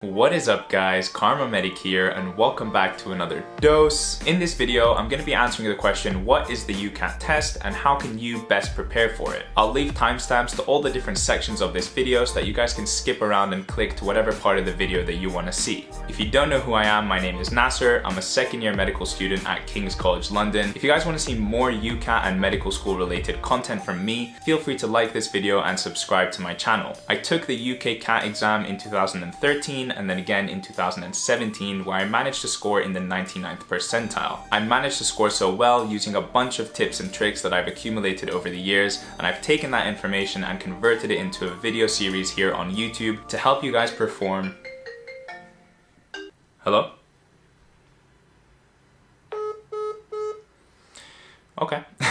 What is up guys, Kharma Medic here and welcome back to another dose. In this video, I'm going to be answering the question, what is the UCAT test and how can you best prepare for it? I'll leave timestamps to all the different sections of this video so that you guys can skip around and click to whatever part of the video that you want to see. If you don't know who I am, my name is Nasser. I'm a second year medical student at King's College London. If you guys want to see more UCAT and medical school related content from me, feel free to like this video and subscribe to my channel. I took the UK CAT exam in 2013 and then again in 2017 where I managed to score in the 99th percentile. I managed to score so well using a bunch of tips and tricks that I've accumulated over the years and I've taken that information and converted it into a video series here on YouTube to help you guys perform Hello? Okay.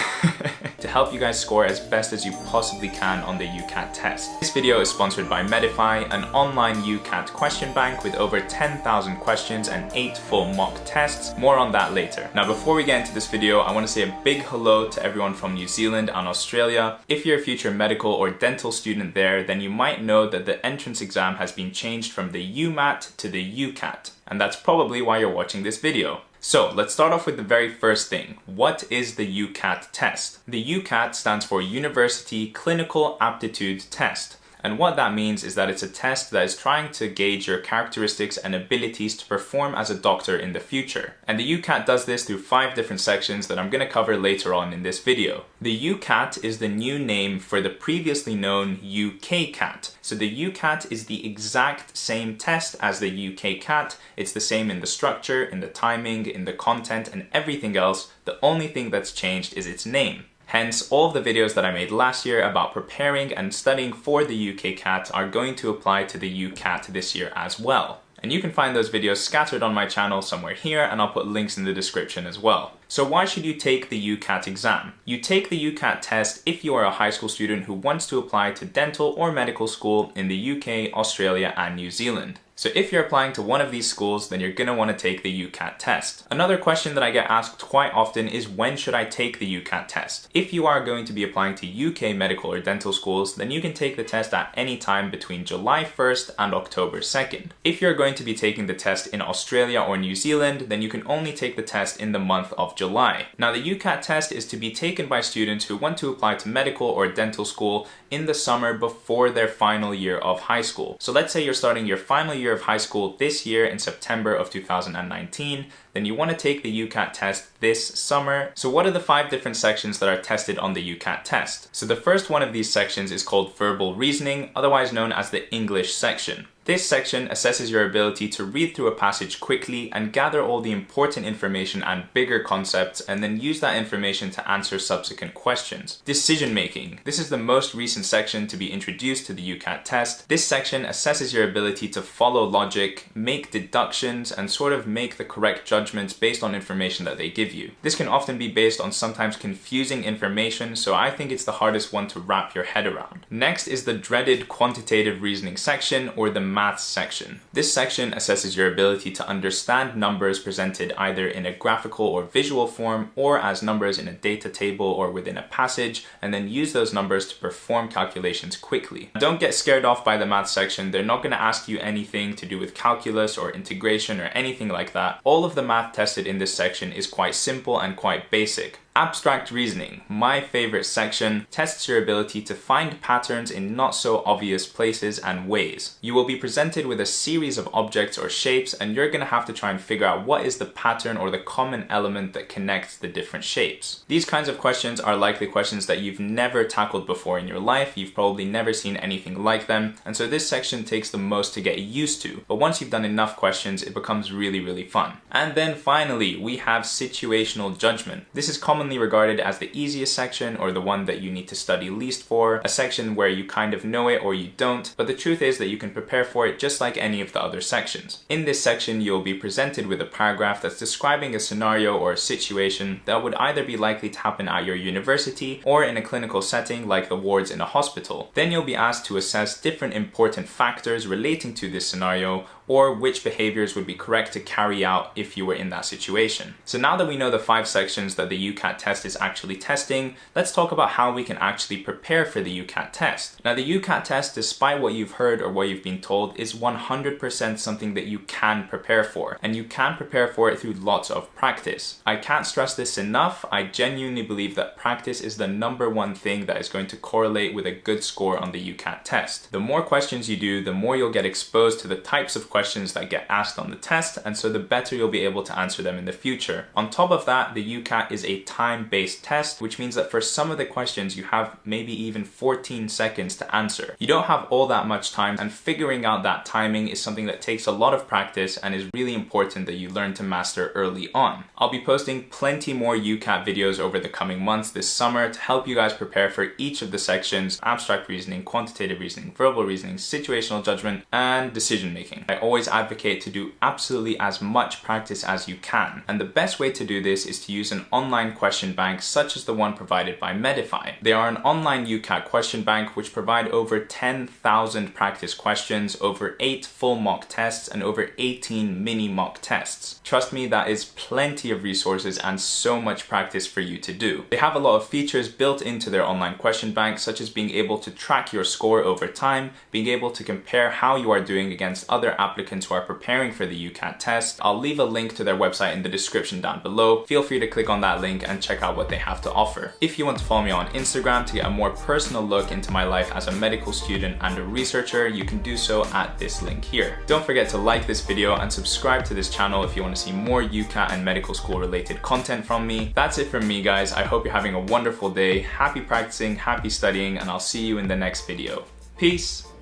to help you guys score as best as you possibly can on the UCAT test. This video is sponsored by Medify, an online UCAT question bank with over 10,000 questions and 8 full mock tests. More on that later. Now before we get into this video, I want to say a big hello to everyone from New Zealand and Australia. If you're a future medical or dental student there, then you might know that the entrance exam has been changed from the UMAT to the UCAT. And that's probably why you're watching this video. So let's start off with the very first thing. What is the UCAT test? The UCAT stands for University Clinical Aptitude Test. And what that means is that it's a test that is trying to gauge your characteristics and abilities to perform as a doctor in the future. And the UCAT does this through five different sections that I'm going to cover later on in this video. The UCAT is the new name for the previously known UKCAT. So the UCAT is the exact same test as the UKCAT. It's the same in the structure, in the timing, in the content, and everything else. The only thing that's changed is its name. Hence, all of the videos that I made last year about preparing and studying for the UK CAT are going to apply to the UCAT this year as well. And you can find those videos scattered on my channel somewhere here and I'll put links in the description as well. So why should you take the UCAT exam? You take the UCAT test if you are a high school student who wants to apply to dental or medical school in the UK, Australia and New Zealand. So if you're applying to one of these schools, then you're going to want to take the UCAT test. Another question that I get asked quite often is when should I take the UCAT test? If you are going to be applying to UK medical or dental schools, then you can take the test at any time between July 1st and October 2nd. If you're going to be taking the test in Australia or New Zealand, then you can only take the test in the month of July. Now the UCAT test is to be taken by students who want to apply to medical or dental school in the summer before their final year of high school. So let's say you're starting your final year of high school this year in September of 2019, then you want to take the UCAT test this summer. So what are the five different sections that are tested on the UCAT test? So the first one of these sections is called verbal reasoning, otherwise known as the English section. This section assesses your ability to read through a passage quickly and gather all the important information and bigger concepts and then use that information to answer subsequent questions. Decision making. This is the most recent section to be introduced to the UCAT test. This section assesses your ability to follow logic, make deductions, and sort of make the correct judgments based on information that they give you. This can often be based on sometimes confusing information, so I think it's the hardest one to wrap your head around. Next is the dreaded quantitative reasoning section or the maths section. This section assesses your ability to understand numbers presented either in a graphical or visual form or as numbers in a data table or within a passage and then use those numbers to perform calculations quickly. Don't get scared off by the math section. They're not going to ask you anything to do with calculus or integration or anything like that. All of the math tested in this section is quite simple and quite basic. Abstract reasoning, my favorite section, tests your ability to find patterns in not so obvious places and ways. You will be presented with a series of objects or shapes and you're to have to try and figure out what is the pattern or the common element that connects the different shapes. These kinds of questions are likely questions that you've never tackled before in your life, you've probably never seen anything like them, and so this section takes the most to get used to, but once you've done enough questions, it becomes really, really fun. And then finally, we have situational judgment. This is commonly commonly regarded as the easiest section or the one that you need to study least for, a section where you kind of know it or you don't, but the truth is that you can prepare for it just like any of the other sections. In this section, you'll be presented with a paragraph that's describing a scenario or a situation that would either be likely to happen at your university or in a clinical setting like the wards in a hospital. Then you'll be asked to assess different important factors relating to this scenario or which behaviors would be correct to carry out if you were in that situation. So now that we know the five sections that the UCAT test is actually testing, let's talk about how we can actually prepare for the UCAT test. Now the UCAT test, despite what you've heard or what you've been told, is 100% something that you can prepare for, and you can prepare for it through lots of practice. I can't stress this enough, I genuinely believe that practice is the number one thing that is going to correlate with a good score on the UCAT test. The more questions you do, the more you'll get exposed to the types of questions that get asked on the test, and so the better you'll be able to answer them in the future. On top of that, the UCAT is a time-based test, which means that for some of the questions you have maybe even 14 seconds to answer. You don't have all that much time, and figuring out that timing is something that takes a lot of practice and is really important that you learn to master early on. I'll be posting plenty more UCAT videos over the coming months this summer to help you guys prepare for each of the sections, abstract reasoning, quantitative reasoning, verbal reasoning, situational judgment, and decision making. I always advocate to do absolutely as much practice as you can. And the best way to do this is to use an online question bank such as the one provided by Medify. They are an online UCAT question bank which provide over 10,000 practice questions, over 8 full mock tests, and over 18 mini mock tests. Trust me, that is plenty of resources and so much practice for you to do. They have a lot of features built into their online question bank, such as being able to track your score over time, being able to compare how you are doing against other applicants who are preparing for the UCAT test. I'll leave a link to their website in the description down below. Feel free to click on that link and check out what they have to offer. If you want to follow me on Instagram to get a more personal look into my life as a medical student and a researcher, you can do so at this link here. Don't forget to like this video and subscribe to this channel if you want to see more UCAT and medical school related content from me. That's it from me guys. I hope you're having a wonderful day. Happy practicing, happy studying, and I'll see you in the next video. Peace!